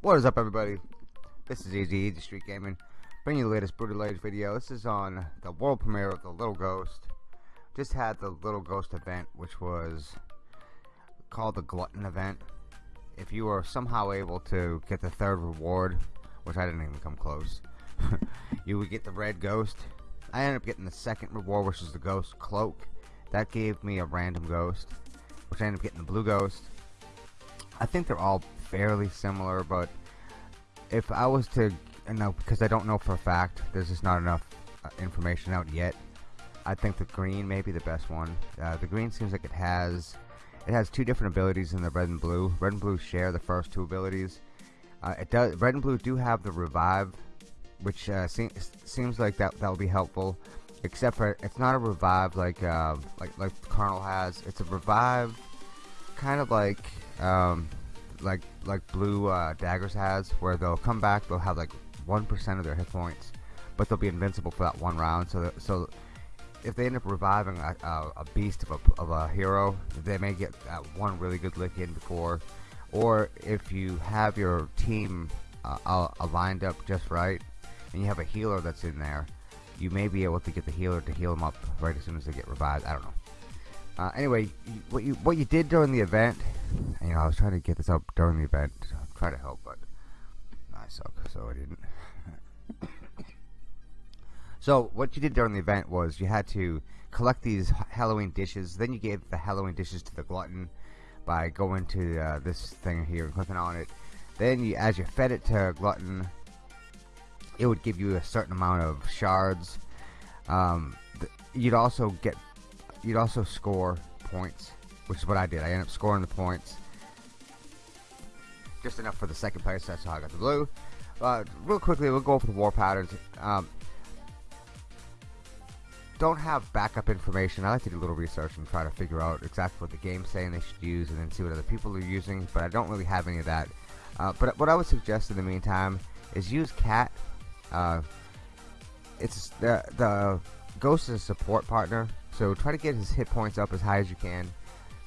What is up everybody? This is Easy Easy Street Gaming, bringing you the latest Brutal Age video. This is on the world premiere of the Little Ghost. Just had the Little Ghost event, which was called the Glutton event. If you were somehow able to get the third reward, which I didn't even come close, you would get the red ghost. I ended up getting the second reward, which is the ghost cloak. That gave me a random ghost, which I ended up getting the blue ghost. I think they're all fairly similar, but if I was to, you know, because I don't know for a fact, there's just not enough uh, information out yet. I think the green may be the best one. Uh, the green seems like it has, it has two different abilities in the red and blue. Red and blue share the first two abilities. Uh, it does. Red and blue do have the revive, which uh, seems seems like that that will be helpful. Except for it's not a revive like uh, like like Carnal has. It's a revive, kind of like um, like like blue uh, daggers has where they'll come back they'll have like 1% of their hit points but they'll be invincible for that one round so that, so if they end up reviving a, a, a beast of a, of a, hero they may get one really good lick in before. Or if you have your team uh, lined up just right and you have a healer that's in there you may be able to get the healer to heal them up right as soon as they get revived. I don't know. Uh, anyway, what you what you did during the event, you know, I was trying to get this up during the event, try to help, but I suck, so I didn't. so what you did during the event was you had to collect these Halloween dishes. Then you gave the Halloween dishes to the glutton by going to uh, this thing here and clicking on it. Then you, as you fed it to glutton, it would give you a certain amount of shards. Um, you'd also get you'd also score points, which is what I did. I ended up scoring the points. Just enough for the second place, that's how I got the blue. Uh, real quickly, we'll go over the war patterns. Um, don't have backup information. I like to do a little research and try to figure out exactly what the game's saying they should use and then see what other people are using, but I don't really have any of that. Uh, but what I would suggest in the meantime is use cat. Uh, it's the, the Ghost is a support partner, so try to get his hit points up as high as you can.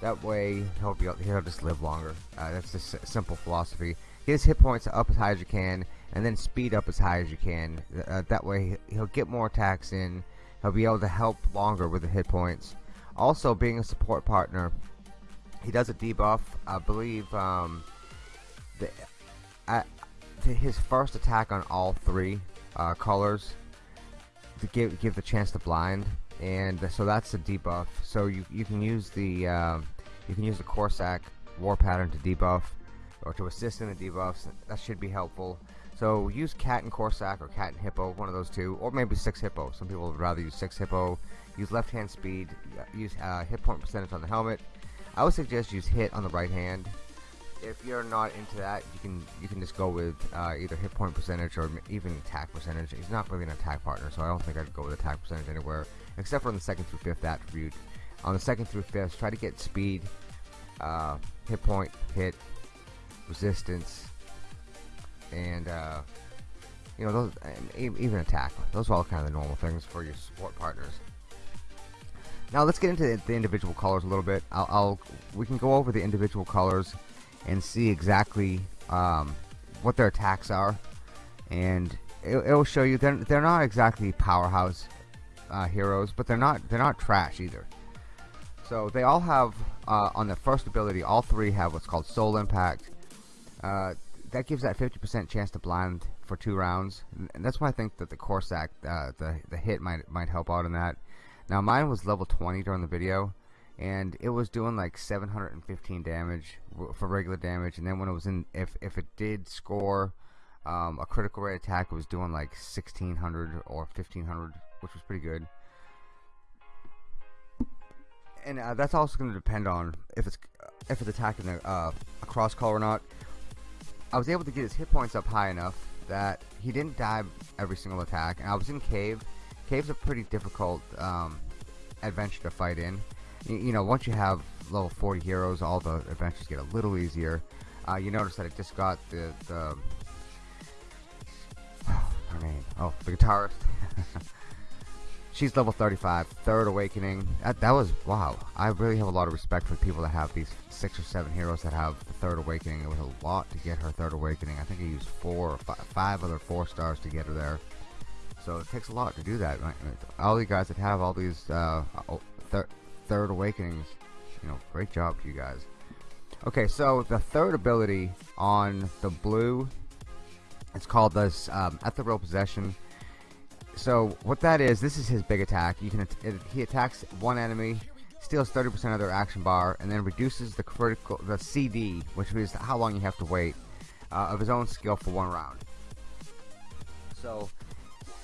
That way he'll be he'll just live longer. Uh, that's a simple philosophy. Get his hit points up as high as you can, and then speed up as high as you can. Uh, that way he'll get more attacks in. He'll be able to help longer with the hit points. Also, being a support partner, he does a debuff. I believe um, the, uh, his first attack on all three uh, colors to give give the chance to blind and so that's a debuff so you, you can use the uh, you can use the Corsac war pattern to debuff or to assist in the debuffs that should be helpful so use cat and Corsac or cat and hippo one of those two or maybe six hippo. Some people would rather use six hippo. Use left hand speed. Use uh, hit point percentage on the helmet. I would suggest use hit on the right hand. If you're not into that, you can you can just go with uh, either hit point percentage or even attack percentage. He's not really an attack partner, so I don't think I'd go with attack percentage anywhere, except for on the second through fifth attribute. On the second through fifth, try to get speed, uh, hit point, hit, resistance, and uh, you know those even attack. Those are all kind of the normal things for your support partners. Now let's get into the individual colors a little bit. I'll, I'll we can go over the individual colors and see exactly um, what their attacks are and it, will show you they're, they're not exactly powerhouse uh, heroes but they're not they're not trash either so they all have uh, on the first ability all three have what's called soul impact uh, that gives that 50% chance to blind for two rounds. And that's why I think that the Corsac uh, the, the hit might might help out in that. Now mine was level 20 during the video and it was doing like 715 damage for regular damage. And then when it was in if, if it did score um, a critical rate attack it was doing like 1600 or 1500 which was pretty good. And uh, that's also going to depend on if it's if it's attacking a, uh, a cross color or not I was able to get his hit points up high enough that he didn't die every single attack and I was in cave. Cave's a pretty difficult um, adventure to fight in. You know once you have level 40 heroes all the adventures get a little easier. Uh, you notice that it just got the, the her name oh the guitarist she's level 35 third awakening. That, that was wow. I really have a lot of respect for people that have these six or seven heroes that have the third awakening. It was a lot to get her third awakening. I think I used four or five, five other four stars to get her there. So it takes a lot to do that all you guys that have all these uh, thir third awakenings you know great job to you guys. Okay so the third ability on the blue it's called this um, ethereal possession so what that is this is his big attack. You can he attacks one enemy steals 30% of their action bar and then reduces the critical the CD which means how long you have to wait uh, of his own skill for one round. So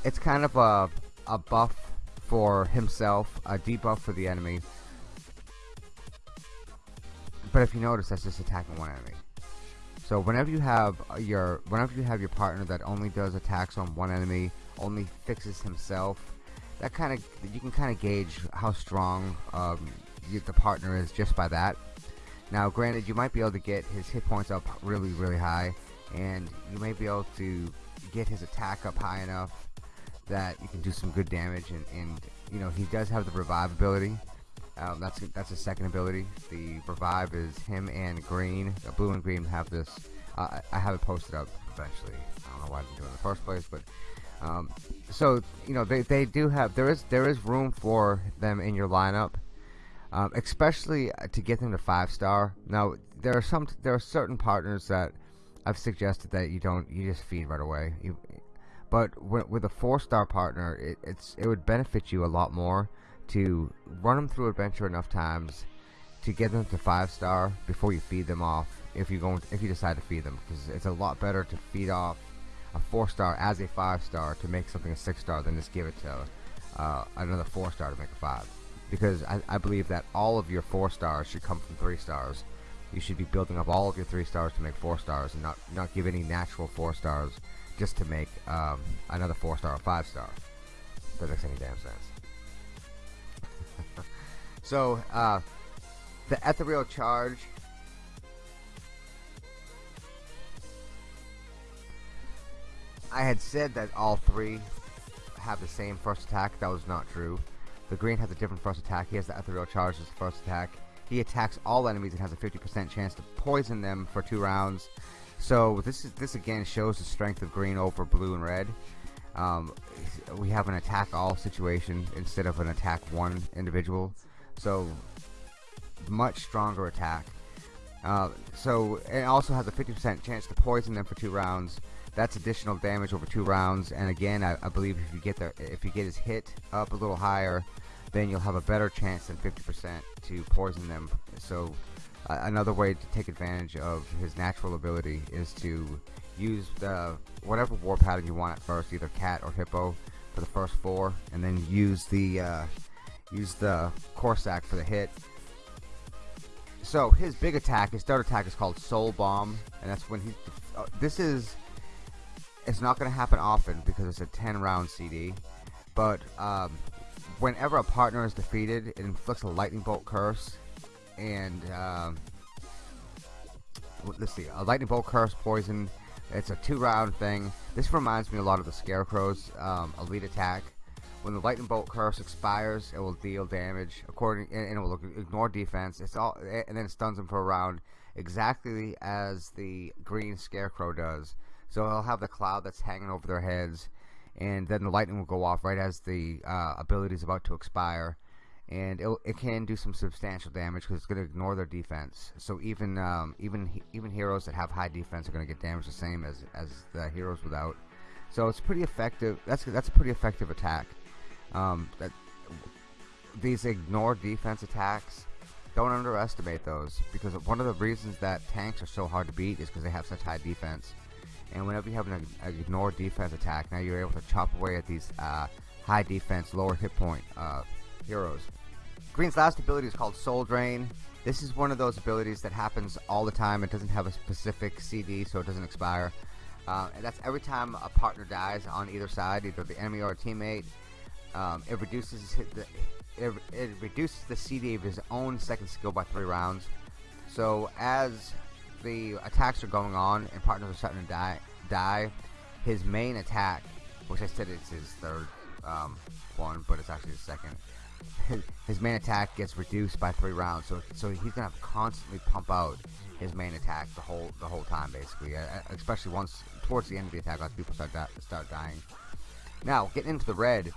it's kind of a, a buff for himself a debuff for the enemy. But if you notice that's just attacking one enemy. So whenever you have your whenever you have your partner that only does attacks on one enemy only fixes himself. That kind of you can kind of gauge how strong um, you, the partner is just by that. Now granted you might be able to get his hit points up really really high and you may be able to get his attack up high enough that you can do some good damage and, and you know he does have the revive ability. Um, that's that's a second ability. The revive is him and green. Uh, blue and green have this uh, I have it posted up eventually. I don't know why I didn't do it in the first place but um, so you know they, they do have there is there is room for them in your lineup um, especially uh, to get them to five star. Now there are some there are certain partners that I've suggested that you don't you just feed right away. You, but with a four star partner it, it's it would benefit you a lot more to run them through adventure enough times to get them to five star before you feed them off if you go if you decide to feed them because it's a lot better to feed off a four star as a five star to make something a six star than just give it to uh, another four star to make a five. Because I, I believe that all of your four stars should come from three stars. You should be building up all of your three stars to make four stars and not not give any natural four stars just to make um, another four star or five star that makes any damn sense. So uh, the ethereal charge I had said that all three have the same first attack. That was not true. The green has a different first attack. He has the ethereal charge as the first attack. He attacks all enemies and has a 50% chance to poison them for two rounds. So this is this again shows the strength of green over blue and red. Um, we have an attack all situation instead of an attack one individual. So much stronger attack uh, so it also has a 50% chance to poison them for two rounds. That's additional damage over two rounds. And again I, I believe if you get the if you get his hit up a little higher then you'll have a better chance than 50% to poison them. So uh, another way to take advantage of his natural ability is to use the whatever war pattern you want at first either cat or hippo for the first four and then use the uh, use the Corsac for the hit so his big attack his third attack is called soul bomb and that's when he uh, this is it's not gonna happen often because it's a 10 round CD but um, whenever a partner is defeated it inflicts a lightning bolt curse and um, let's see a lightning bolt curse poison it's a two round thing. This reminds me a lot of the scarecrows um, elite attack when the lightning bolt curse expires it will deal damage according and it will ignore defense it's all and then stuns them for a round exactly as the green scarecrow does so they'll have the cloud that's hanging over their heads and then the lightning will go off right as the uh, ability is about to expire and it, it can do some substantial damage because it's going to ignore their defense. So even um, even even heroes that have high defense are going to get damaged the same as as the heroes without. So it's pretty effective. That's that's a pretty effective attack. Um, that these ignore defense attacks. Don't underestimate those because one of the reasons that tanks are so hard to beat is because they have such high defense. And whenever you have an, ignore defense attack, now you're able to chop away at these uh, high defense, lower hit point uh, heroes. Green's last ability is called Soul Drain. This is one of those abilities that happens all the time. It doesn't have a specific CD, so it doesn't expire. Uh, and that's every time a partner dies on either side, either the enemy or a teammate. Um, it reduces the, it, it reduces the CD of his own second skill by three rounds. So as the attacks are going on and partners are starting to die, die his main attack, which I said it's his third um, one, but it's actually his second. His, main attack gets reduced by three rounds, so so he's gonna have to constantly pump out his main attack the whole the whole time, basically. Uh, especially once towards the end of the attack, as people start di start dying. Now, getting into the red.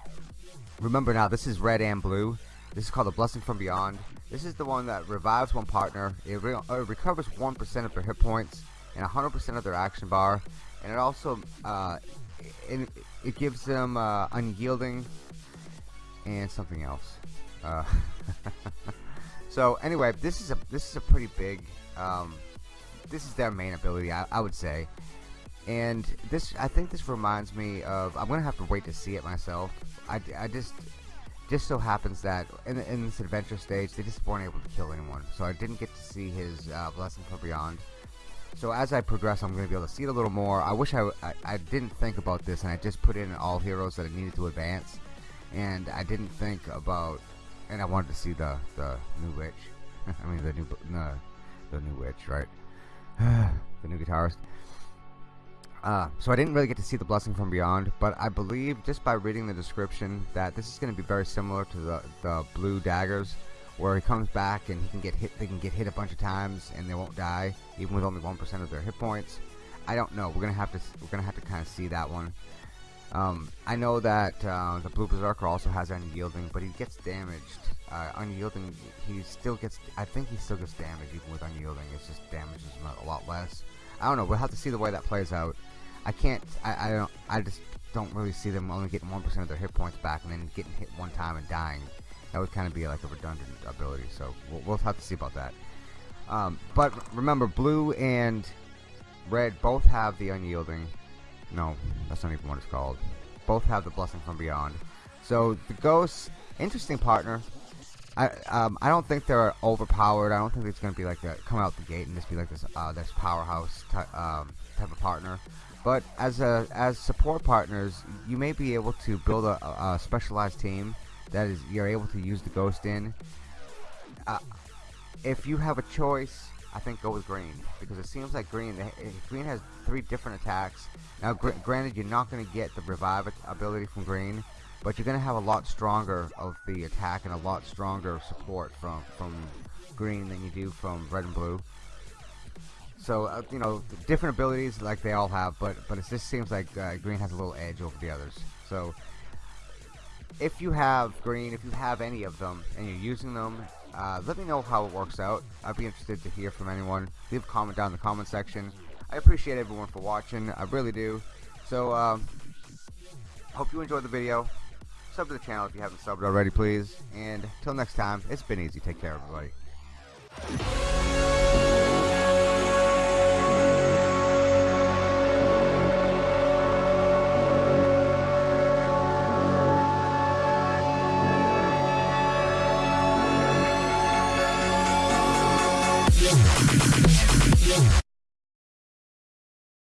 Remember now, this is red and blue. This is called the Blessing from Beyond. This is the one that revives one partner. It, re recovers 1% of their hit points and 100% of their action bar. And it also uh, it, it gives them uh, unyielding and something else. Uh, so anyway, this is a this is a pretty big. Um, this is their main ability, I, I would say. And this, I think this reminds me of. I'm gonna have to wait to see it myself. I, I just just so happens that in, in this adventure stage they just weren't able to kill anyone. So I didn't get to see his uh, blessing from beyond. So as I progress I'm gonna be able to see it a little more. I wish I, I, I didn't think about this and I just put in all heroes that I needed to advance. And I didn't think about and I wanted to see the the new witch. I mean the new the, the new witch right? The new guitarist uh, so I didn't really get to see the blessing from beyond, but I believe just by reading the description that this is going to be very similar to the the blue daggers, where he comes back and he can get hit. They can get hit a bunch of times and they won't die, even with only one percent of their hit points. I don't know. We're gonna have to we're gonna have to kind of see that one. Um, I know that uh, the blue berserker also has unyielding, but he gets damaged. Uh, unyielding, he still gets. I think he still gets damaged even with unyielding. It's just damages him a lot less. I don't know. We'll have to see the way that plays out. I can't. I, I don't. I just don't really see them only getting one percent of their hit points back and then getting hit one time and dying. That would kind of be like a redundant ability. So we'll, we'll have to see about that. Um, but remember, blue and red both have the unyielding. No, that's not even what it's called. Both have the blessing from beyond. So the ghosts, interesting partner. I um, I don't think they're overpowered. I don't think it's gonna be like a, come out the gate and just be like this uh, this powerhouse um, type of partner. But as a as support partners, you may be able to build a, a specialized team that is you're able to use the ghost in. Uh, if you have a choice, I think go with green because it seems like green eh, green has three different attacks. Now, gr granted, you're not going to get the revive ability from green, but you're going to have a lot stronger of the attack and a lot stronger support from from green than you do from red and blue. So uh, you know, different abilities like they all have, but but it just seems like uh, green has a little edge over the others. So if you have green, if you have any of them, and you're using them, uh, let me know how it works out. I'd be interested to hear from anyone. Leave a comment down in the comment section. I appreciate everyone for watching. I really do. So um, hope you enjoyed the video. Sub to the channel if you haven't subbed already, please. And until next time, it's been easy. Take care, everybody.